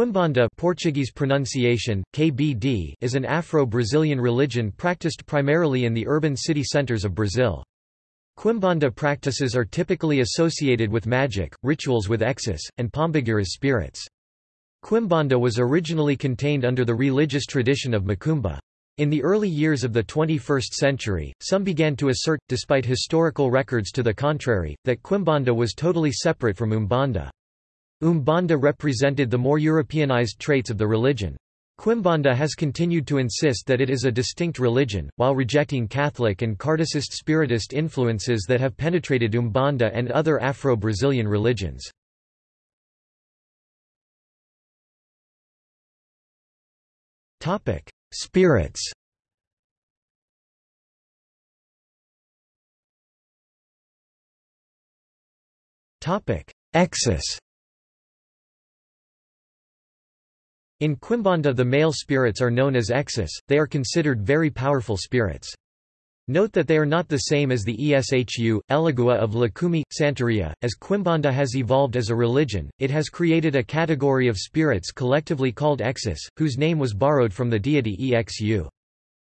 Quimbanda Portuguese pronunciation, KBD, is an Afro-Brazilian religion practiced primarily in the urban city centers of Brazil. Quimbanda practices are typically associated with magic, rituals with Exus, and Pombagiras spirits. Quimbanda was originally contained under the religious tradition of Macumba. In the early years of the 21st century, some began to assert, despite historical records to the contrary, that Quimbanda was totally separate from Umbanda. Umbanda represented the more Europeanized traits of the religion. Quimbanda has continued to insist that it is a distinct religion, while rejecting Catholic and Kardecist Spiritist influences that have penetrated Umbanda and other Afro-Brazilian religions. Spirits Exus In Quimbanda the male spirits are known as exus, they are considered very powerful spirits. Note that they are not the same as the Eshu, Elegua of Lucumi, Santeria. As Quimbanda has evolved as a religion, it has created a category of spirits collectively called exus, whose name was borrowed from the deity Exu.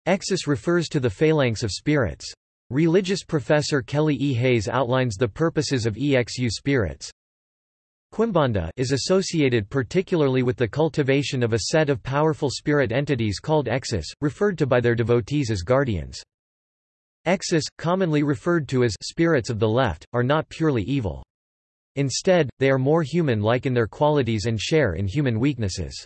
Exus refers to the phalanx of spirits. Religious professor Kelly E. Hayes outlines the purposes of Exu spirits. Quimbanda is associated particularly with the cultivation of a set of powerful spirit entities called exus, referred to by their devotees as guardians. Exus, commonly referred to as spirits of the left, are not purely evil. Instead, they are more human-like in their qualities and share in human weaknesses.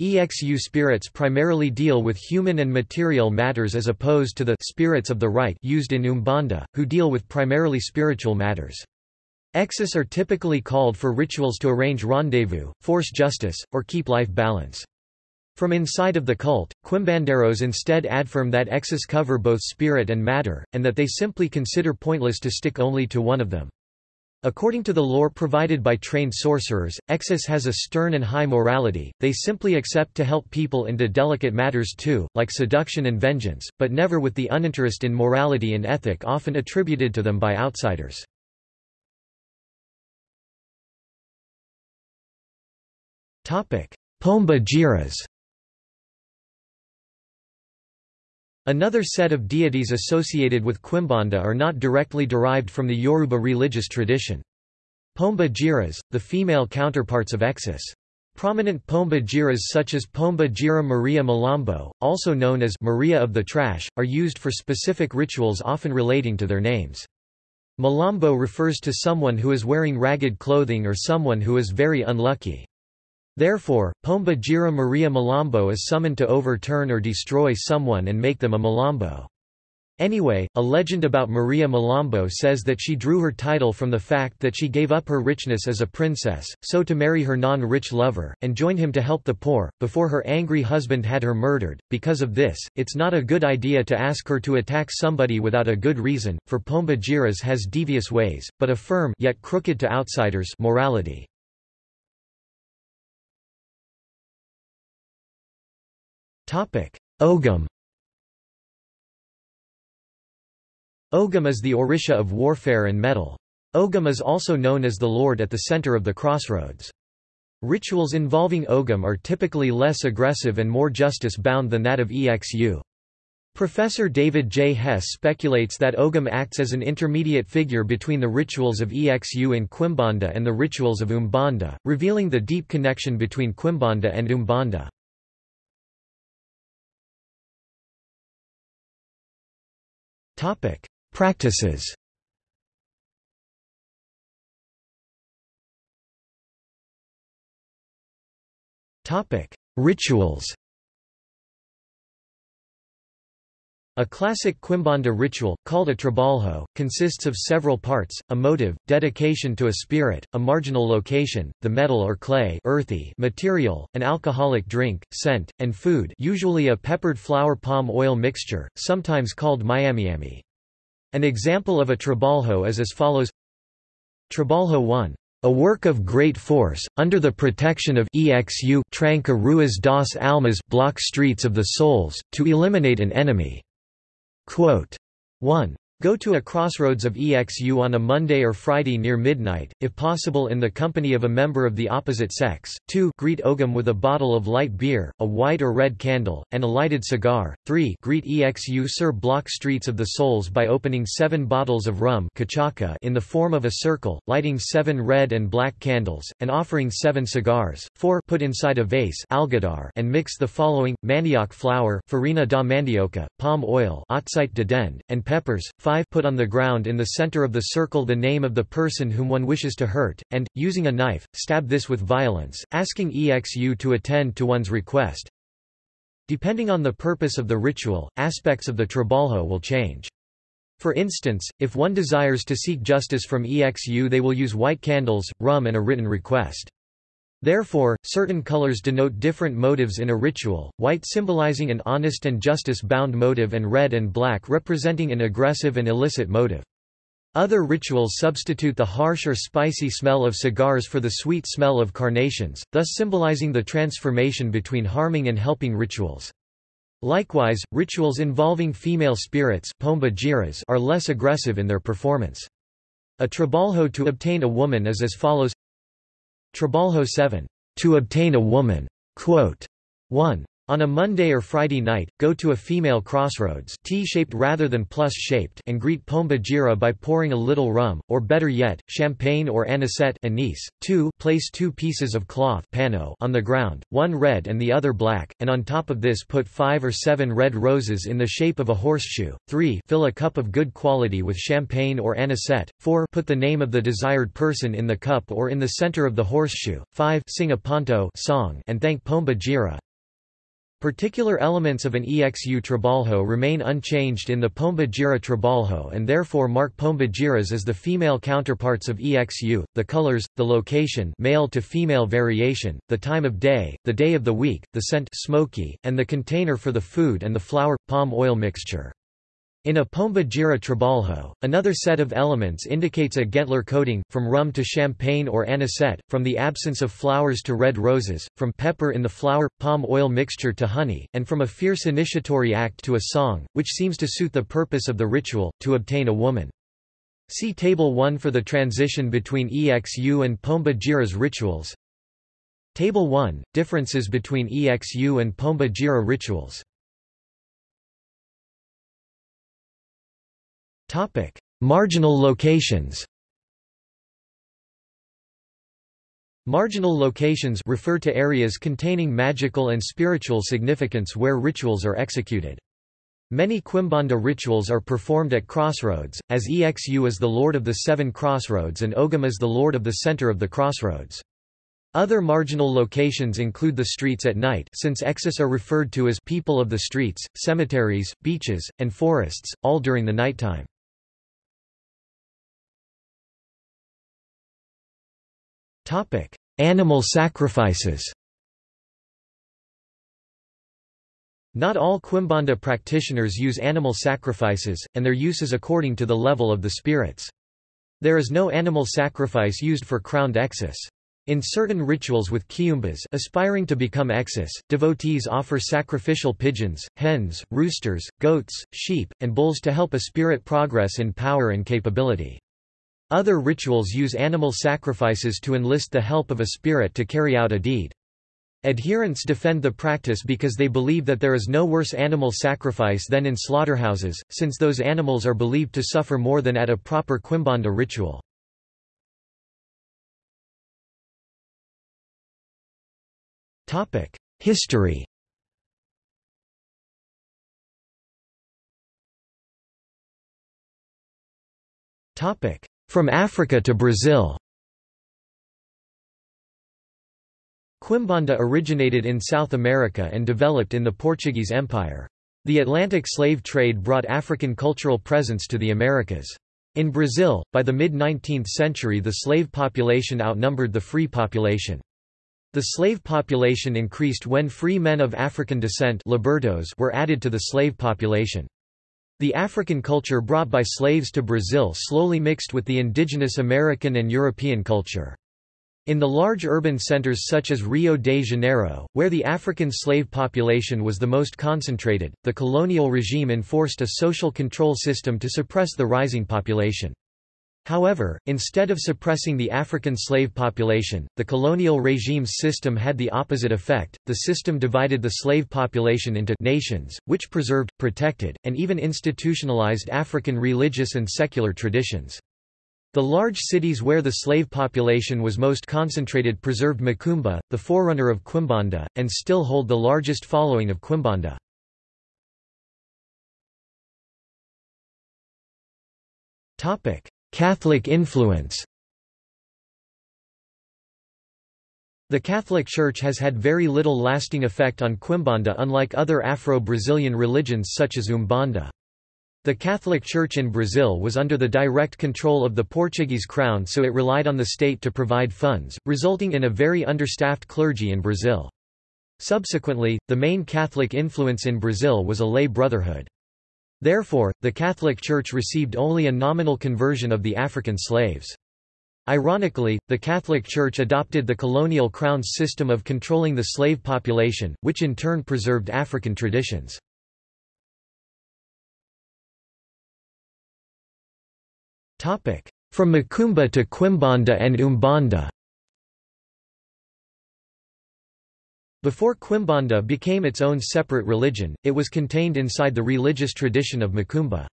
EXU spirits primarily deal with human and material matters as opposed to the spirits of the right used in Umbanda, who deal with primarily spiritual matters. Exus are typically called for rituals to arrange rendezvous, force justice, or keep life balance. From inside of the cult, Quimbanderos instead affirm that exus cover both spirit and matter, and that they simply consider pointless to stick only to one of them. According to the lore provided by trained sorcerers, Exus has a stern and high morality, they simply accept to help people into delicate matters too, like seduction and vengeance, but never with the uninterest in morality and ethic often attributed to them by outsiders. Pomba Giras Another set of deities associated with Quimbanda are not directly derived from the Yoruba religious tradition. Pomba Giras, the female counterparts of Exus. Prominent Pomba Giras such as Pomba Gira Maria Malambo, also known as Maria of the Trash, are used for specific rituals often relating to their names. Malambo refers to someone who is wearing ragged clothing or someone who is very unlucky. Therefore, Pomba Gira Maria Malambo is summoned to overturn or destroy someone and make them a Malambo. Anyway, a legend about Maria Malambo says that she drew her title from the fact that she gave up her richness as a princess, so to marry her non-rich lover, and join him to help the poor, before her angry husband had her murdered. Because of this, it's not a good idea to ask her to attack somebody without a good reason, for Pomba Giras has devious ways, but a firm yet crooked to outsiders morality. Ogum Ogum is the Orisha of warfare and metal. Ogum is also known as the Lord at the center of the crossroads. Rituals involving Ogum are typically less aggressive and more justice-bound than that of EXU. Professor David J. Hess speculates that Ogum acts as an intermediate figure between the rituals of EXU and Quimbanda and the rituals of Umbanda, revealing the deep connection between Quimbanda and Umbanda. Topic: Practices. Topic: Rituals. A classic Quimbanda ritual, called a trabalho, consists of several parts, a motive, dedication to a spirit, a marginal location, the metal or clay earthy material, an alcoholic drink, scent, and food usually a peppered flour palm oil mixture, sometimes called miamiami. An example of a trabalho is as follows Trabalho 1 a work of great force, under the protection of EXU Tranca Ruas das Almas block streets of the souls, to eliminate an enemy. Quote 1. Go to a crossroads of EXU on a Monday or Friday near midnight, if possible in the company of a member of the opposite sex. 2. Greet Ogum with a bottle of light beer, a white or red candle, and a lighted cigar. 3. Greet EXU Sir Block Streets of the Souls by opening seven bottles of rum in the form of a circle, lighting seven red and black candles, and offering seven cigars. 4. Put inside a vase and mix the following, manioc flour farina da mandioca, palm oil and peppers 5 Put on the ground in the center of the circle the name of the person whom one wishes to hurt, and, using a knife, stab this with violence, asking EXU to attend to one's request. Depending on the purpose of the ritual, aspects of the trabalho will change. For instance, if one desires to seek justice from EXU they will use white candles, rum and a written request. Therefore, certain colors denote different motives in a ritual, white symbolizing an honest and justice-bound motive and red and black representing an aggressive and illicit motive. Other rituals substitute the harsh or spicy smell of cigars for the sweet smell of carnations, thus symbolizing the transformation between harming and helping rituals. Likewise, rituals involving female spirits are less aggressive in their performance. A trabalho to obtain a woman is as follows Trabalho 7. To obtain a woman. Quote. 1. On a Monday or Friday night, go to a female crossroads T-shaped rather than plus-shaped and greet Pomba Gira by pouring a little rum, or better yet, champagne or anisette anise. 2. Place two pieces of cloth pano on the ground, one red and the other black, and on top of this put five or seven red roses in the shape of a horseshoe. 3. Fill a cup of good quality with champagne or anisette. 4. Put the name of the desired person in the cup or in the center of the horseshoe. 5. Sing a ponto song and thank Pomba Gira. Particular elements of an EXU trabalho remain unchanged in the Pomba Gira trabalho and therefore mark Pomba Giras as the female counterparts of EXU, the colors, the location male to female variation, the time of day, the day of the week, the scent smoky, and the container for the food and the flour, palm oil mixture. In a Pomba Gira trabalho, another set of elements indicates a Gentler coating, from rum to champagne or anisette, from the absence of flowers to red roses, from pepper in the flower, palm oil mixture to honey, and from a fierce initiatory act to a song, which seems to suit the purpose of the ritual, to obtain a woman. See Table 1 for the transition between EXU and Pomba Gira's rituals. Table 1 – Differences between EXU and Pomba Gira rituals Topic: Marginal locations. Marginal locations refer to areas containing magical and spiritual significance where rituals are executed. Many Quimbanda rituals are performed at crossroads, as Exu is the lord of the seven crossroads and Ogum is the lord of the center of the crossroads. Other marginal locations include the streets at night since Exus are referred to as people of the streets, cemeteries, beaches, and forests, all during the nighttime. Topic: Animal sacrifices. Not all Quimbanda practitioners use animal sacrifices, and their use is according to the level of the spirits. There is no animal sacrifice used for crowned exus. In certain rituals with Kiumbas aspiring to become exus, devotees offer sacrificial pigeons, hens, roosters, goats, sheep, and bulls to help a spirit progress in power and capability. Other rituals use animal sacrifices to enlist the help of a spirit to carry out a deed. Adherents defend the practice because they believe that there is no worse animal sacrifice than in slaughterhouses, since those animals are believed to suffer more than at a proper Quimbanda ritual. History from Africa to Brazil Quimbanda originated in South America and developed in the Portuguese Empire. The Atlantic slave trade brought African cultural presence to the Americas. In Brazil, by the mid-19th century the slave population outnumbered the free population. The slave population increased when free men of African descent libertos were added to the slave population. The African culture brought by slaves to Brazil slowly mixed with the indigenous American and European culture. In the large urban centers such as Rio de Janeiro, where the African slave population was the most concentrated, the colonial regime enforced a social control system to suppress the rising population. However, instead of suppressing the African slave population, the colonial regime's system had the opposite effect. The system divided the slave population into nations, which preserved, protected, and even institutionalized African religious and secular traditions. The large cities where the slave population was most concentrated preserved Macumba, the forerunner of Quimbanda, and still hold the largest following of Quimbanda. Catholic influence The Catholic Church has had very little lasting effect on Quimbanda unlike other Afro-Brazilian religions such as Umbanda. The Catholic Church in Brazil was under the direct control of the Portuguese crown so it relied on the state to provide funds, resulting in a very understaffed clergy in Brazil. Subsequently, the main Catholic influence in Brazil was a lay brotherhood. Therefore, the Catholic Church received only a nominal conversion of the African slaves. Ironically, the Catholic Church adopted the colonial crown's system of controlling the slave population, which in turn preserved African traditions. From Macumba to Quimbanda and Umbanda Before Quimbanda became its own separate religion, it was contained inside the religious tradition of Macumba.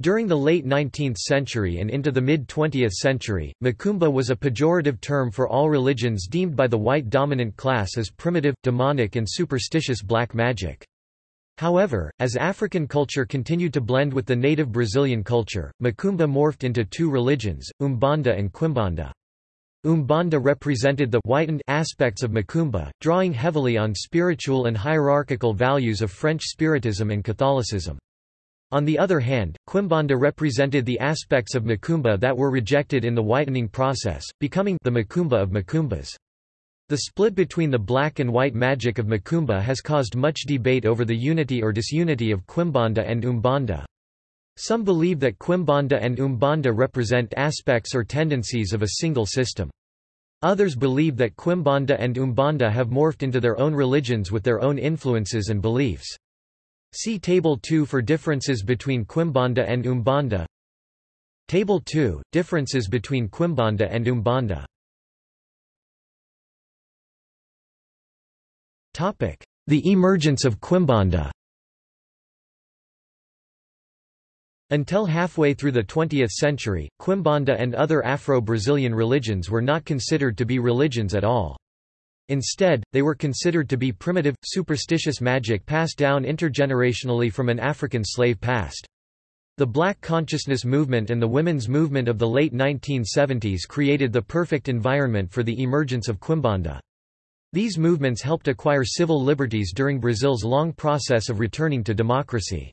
During the late 19th century and into the mid-20th century, Macumba was a pejorative term for all religions deemed by the white dominant class as primitive, demonic and superstitious black magic. However, as African culture continued to blend with the native Brazilian culture, Macumba morphed into two religions, Umbanda and Quimbanda. Umbanda represented the whitened aspects of Macumba, drawing heavily on spiritual and hierarchical values of French Spiritism and Catholicism. On the other hand, Quimbanda represented the aspects of Macumba that were rejected in the whitening process, becoming the Macumba of Macumbas. The split between the black and white magic of Macumba has caused much debate over the unity or disunity of Quimbanda and Umbanda. Some believe that Quimbanda and Umbanda represent aspects or tendencies of a single system. Others believe that Quimbanda and Umbanda have morphed into their own religions with their own influences and beliefs. See Table 2 for differences between Quimbanda and Umbanda Table 2 – Differences between Quimbanda and Umbanda The emergence of Quimbanda Until halfway through the 20th century, Quimbanda and other Afro-Brazilian religions were not considered to be religions at all. Instead, they were considered to be primitive, superstitious magic passed down intergenerationally from an African slave past. The Black consciousness movement and the women's movement of the late 1970s created the perfect environment for the emergence of Quimbanda. These movements helped acquire civil liberties during Brazil's long process of returning to democracy.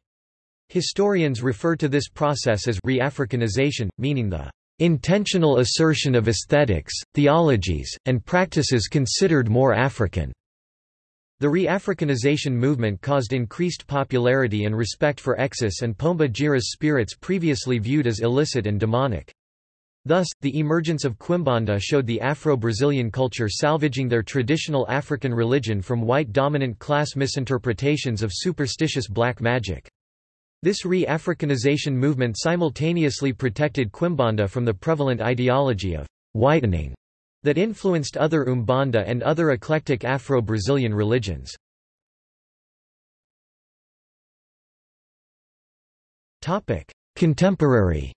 Historians refer to this process as re-Africanization, meaning the intentional assertion of aesthetics, theologies, and practices considered more African. The re-Africanization movement caused increased popularity and respect for Exus and Pomba Gira's spirits previously viewed as illicit and demonic. Thus, the emergence of Quimbanda showed the Afro-Brazilian culture salvaging their traditional African religion from white dominant class misinterpretations of superstitious black magic. This re-Africanization movement simultaneously protected Quimbanda from the prevalent ideology of whitening that influenced other Umbanda and other eclectic Afro-Brazilian religions. Contemporary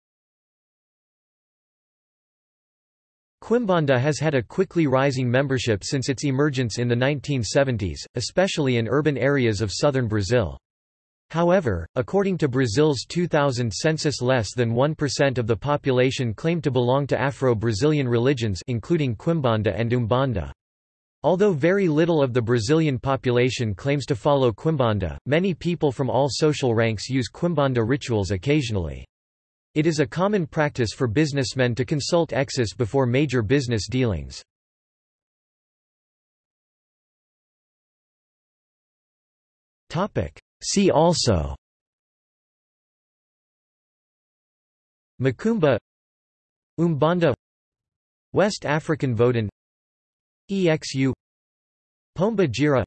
Quimbanda has had a quickly rising membership since its emergence in the 1970s, especially in urban areas of southern Brazil. However, according to Brazil's 2000 census less than 1% of the population claimed to belong to Afro-Brazilian religions including Quimbanda and Umbanda. Although very little of the Brazilian population claims to follow Quimbanda, many people from all social ranks use Quimbanda rituals occasionally. It is a common practice for businessmen to consult Exus before major business dealings. See also. Macumba Umbanda West African Vodun Exu Pomba Gira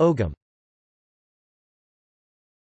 Ogum